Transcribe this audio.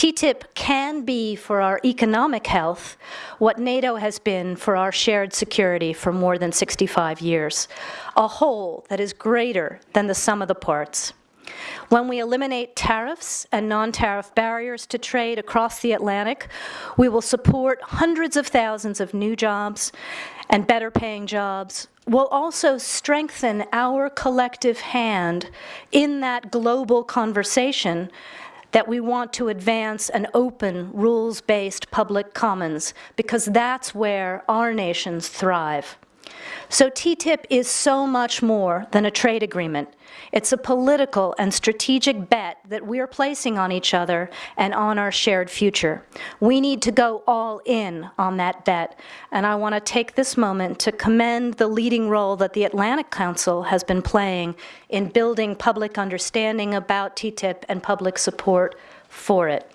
TTIP can be for our economic health what NATO has been for our shared security for more than 65 years, a whole that is greater than the sum of the parts. When we eliminate tariffs and non-tariff barriers to trade across the Atlantic, we will support hundreds of thousands of new jobs and better paying jobs. We'll also strengthen our collective hand in that global conversation that we want to advance an open, rules-based public commons, because that's where our nations thrive. So TTIP is so much more than a trade agreement. It's a political and strategic bet that we're placing on each other and on our shared future. We need to go all in on that bet, and I want to take this moment to commend the leading role that the Atlantic Council has been playing in building public understanding about TTIP and public support for it.